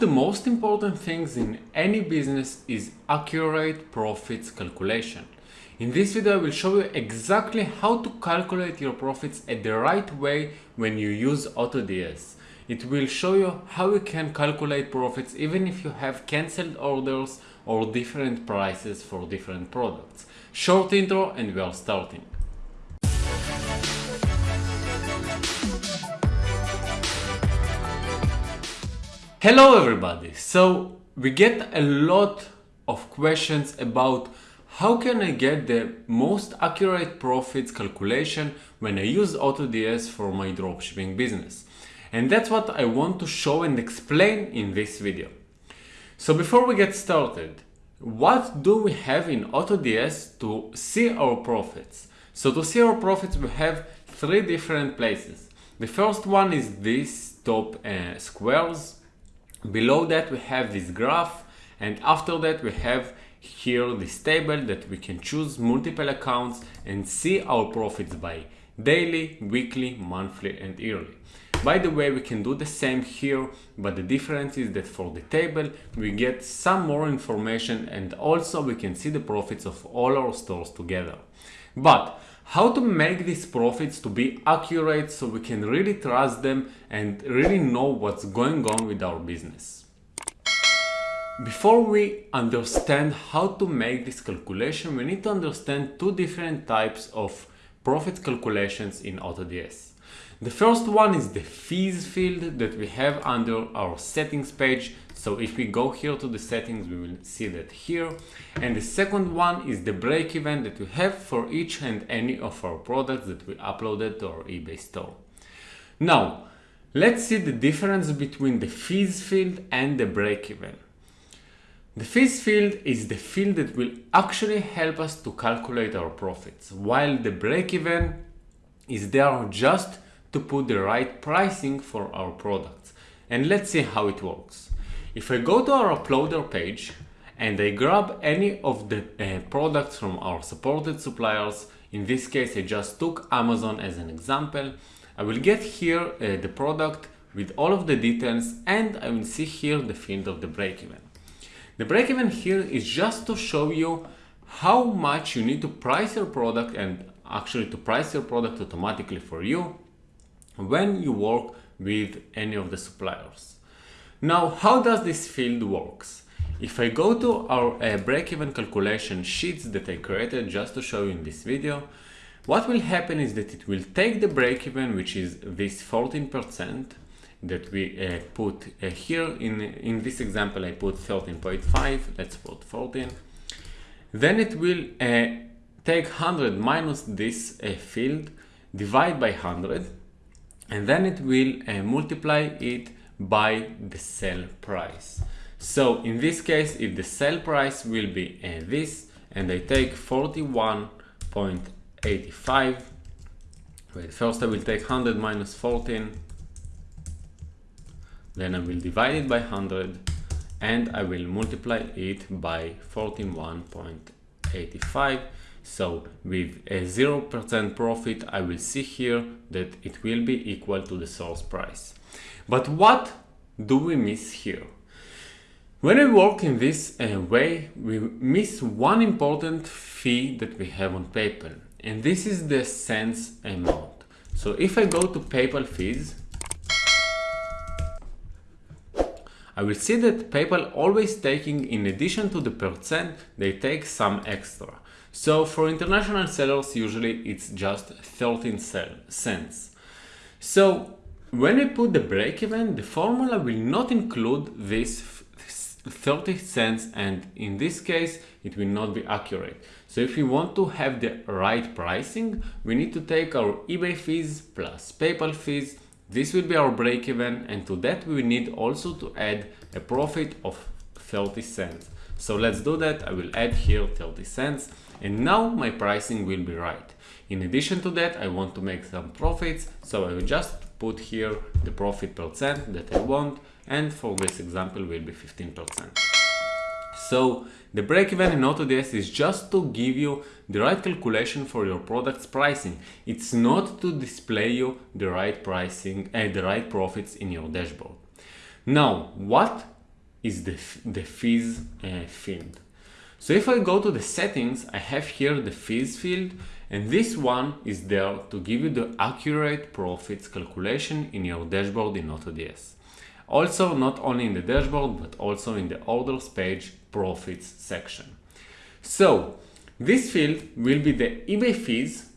the most important things in any business is accurate profits calculation. In this video I will show you exactly how to calculate your profits at the right way when you use AutoDS. It will show you how you can calculate profits even if you have cancelled orders or different prices for different products. Short intro and we are starting. Hello everybody! So we get a lot of questions about how can I get the most accurate profits calculation when I use AutoDS for my dropshipping business. And that's what I want to show and explain in this video. So before we get started, what do we have in AutoDS to see our profits? So to see our profits we have three different places. The first one is these top uh, squares Below that we have this graph and after that we have here this table that we can choose multiple accounts and see our profits by daily, weekly, monthly and yearly. By the way, we can do the same here, but the difference is that for the table, we get some more information and also we can see the profits of all our stores together. But how to make these profits to be accurate so we can really trust them and really know what's going on with our business. Before we understand how to make this calculation, we need to understand two different types of profit calculations in AutoDS. The first one is the fees field that we have under our settings page so if we go here to the settings, we will see that here. And the second one is the break even that we have for each and any of our products that we uploaded to our eBay store. Now, let's see the difference between the fees field and the break even. The fees field is the field that will actually help us to calculate our profits, while the break even is there just to put the right pricing for our products. And let's see how it works. If I go to our uploader page and I grab any of the uh, products from our supported suppliers, in this case I just took Amazon as an example, I will get here uh, the product with all of the details and I will see here the field of the break-even. The break-even here is just to show you how much you need to price your product and actually to price your product automatically for you when you work with any of the suppliers. Now, how does this field works? If I go to our uh, break-even calculation sheets that I created just to show you in this video, what will happen is that it will take the break-even, which is this 14% that we uh, put uh, here. In, in this example, I put 13.5, let's put 14. Then it will uh, take 100 minus this uh, field, divide by 100, and then it will uh, multiply it by the sell price. So in this case, if the sell price will be uh, this, and I take 41.85, wait, first I will take 100 minus 14, then I will divide it by 100, and I will multiply it by 41.85. So with a 0% profit, I will see here that it will be equal to the source price. But what do we miss here? When we work in this uh, way, we miss one important fee that we have on PayPal, and this is the cents amount. So if I go to PayPal fees, I will see that PayPal always taking, in addition to the percent, they take some extra. So for international sellers, usually it's just 13 cents. So when we put the break-even, the formula will not include this 30 cents and in this case it will not be accurate. So if we want to have the right pricing, we need to take our eBay fees plus PayPal fees. This will be our break-even and to that we need also to add a profit of 30 cents. So let's do that. I will add here 30 cents and now my pricing will be right. In addition to that, I want to make some profits. So I will just put here the profit percent that I want and for this example will be 15%. So the break-even in AutoDS is just to give you the right calculation for your product's pricing. It's not to display you the right pricing and uh, the right profits in your dashboard. Now, what is the, the fees uh, field. So if I go to the settings, I have here the fees field and this one is there to give you the accurate profits calculation in your dashboard in AutoDS. Also, not only in the dashboard, but also in the orders page profits section. So this field will be the eBay fees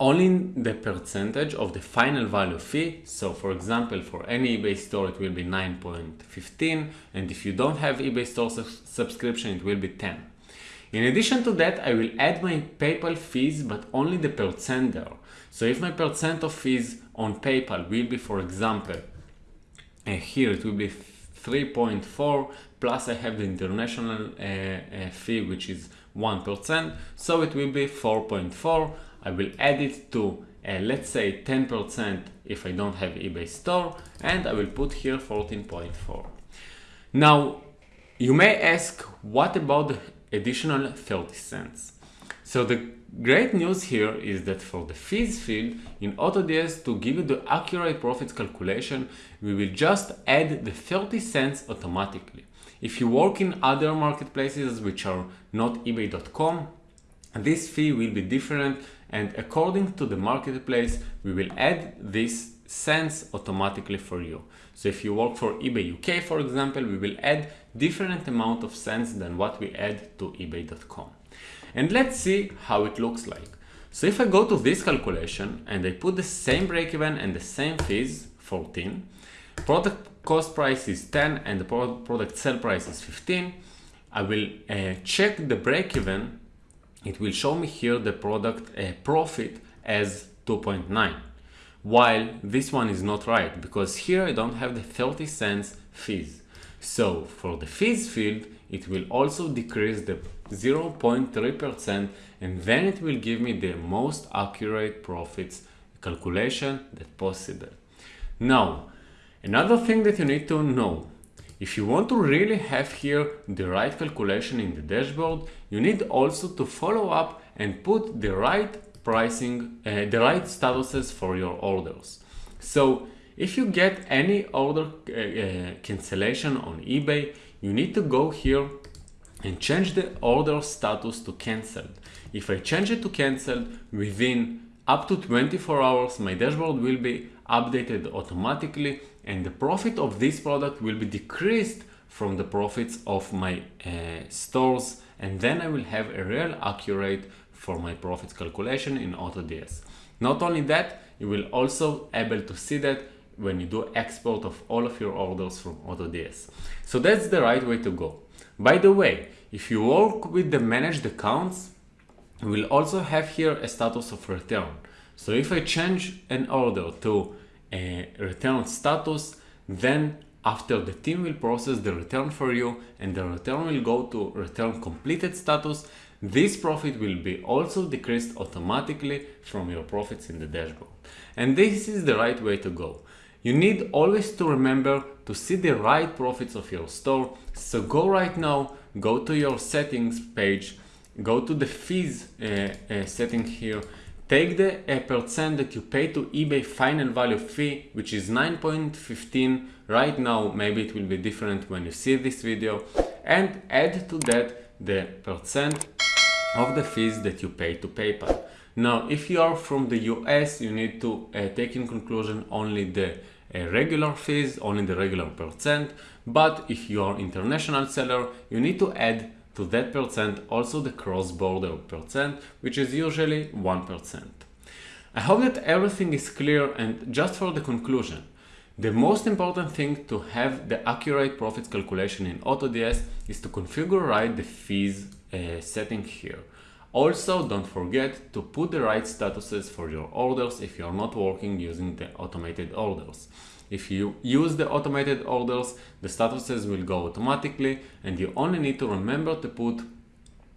only the percentage of the final value fee. So for example, for any eBay store, it will be 9.15. And if you don't have eBay store su subscription, it will be 10. In addition to that, I will add my PayPal fees, but only the percent there. So if my percent of fees on PayPal will be, for example, uh, here it will be 3.4 plus I have the international uh, uh, fee which is 1% so it will be 4.4 I will add it to uh, let's say 10% if I don't have eBay store and I will put here 14.4 now you may ask what about the additional 30 cents so the great news here is that for the fees field in AutoDS to give you the accurate profits calculation, we will just add the 30 cents automatically. If you work in other marketplaces which are not ebay.com, this fee will be different and according to the marketplace, we will add this cents automatically for you. So if you work for eBay UK, for example, we will add different amount of cents than what we add to ebay.com. And let's see how it looks like. So if I go to this calculation and I put the same break-even and the same fees, 14, product cost price is 10 and the product sell price is 15, I will uh, check the break-even. It will show me here the product uh, profit as 2.9 while this one is not right because here I don't have the 30 cents fees. So for the fees field, it will also decrease the 0.3% and then it will give me the most accurate profits calculation that possible. Now, another thing that you need to know, if you want to really have here the right calculation in the dashboard, you need also to follow up and put the right pricing, uh, the right statuses for your orders. So if you get any order uh, uh, cancellation on eBay, you need to go here and change the order status to cancelled. If I change it to cancelled within up to 24 hours, my dashboard will be updated automatically and the profit of this product will be decreased from the profits of my uh, stores and then I will have a real accurate for my profits calculation in AutoDS. Not only that, you will also able to see that when you do export of all of your orders from AutoDS. So that's the right way to go. By the way, if you work with the managed accounts, we'll also have here a status of return. So if I change an order to a return status, then after the team will process the return for you and the return will go to return completed status, this profit will be also decreased automatically from your profits in the dashboard. And this is the right way to go. You need always to remember to see the right profits of your store. So go right now, go to your settings page, go to the fees uh, uh, setting here, take the uh, percent that you pay to eBay final value fee, which is 9.15 right now. Maybe it will be different when you see this video and add to that the percent of the fees that you pay to PayPal. Now, if you are from the US, you need to uh, take in conclusion only the regular fees, only the regular percent. But if you are international seller, you need to add to that percent also the cross-border percent, which is usually 1%. I hope that everything is clear and just for the conclusion, the most important thing to have the accurate profits calculation in AutoDS is to configure right the fees uh, setting here. Also, don't forget to put the right statuses for your orders if you're not working using the automated orders. If you use the automated orders, the statuses will go automatically and you only need to remember to put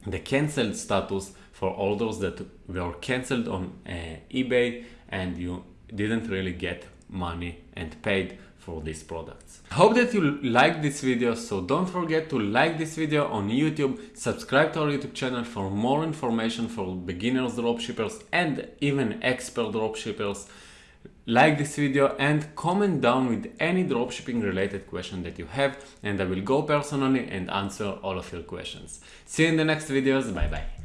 the cancelled status for orders that were cancelled on uh, eBay and you didn't really get money and paid for these products. Hope that you like this video, so don't forget to like this video on YouTube, subscribe to our YouTube channel for more information for beginners dropshippers and even expert dropshippers. Like this video and comment down with any dropshipping related question that you have and I will go personally and answer all of your questions. See you in the next videos. Bye bye.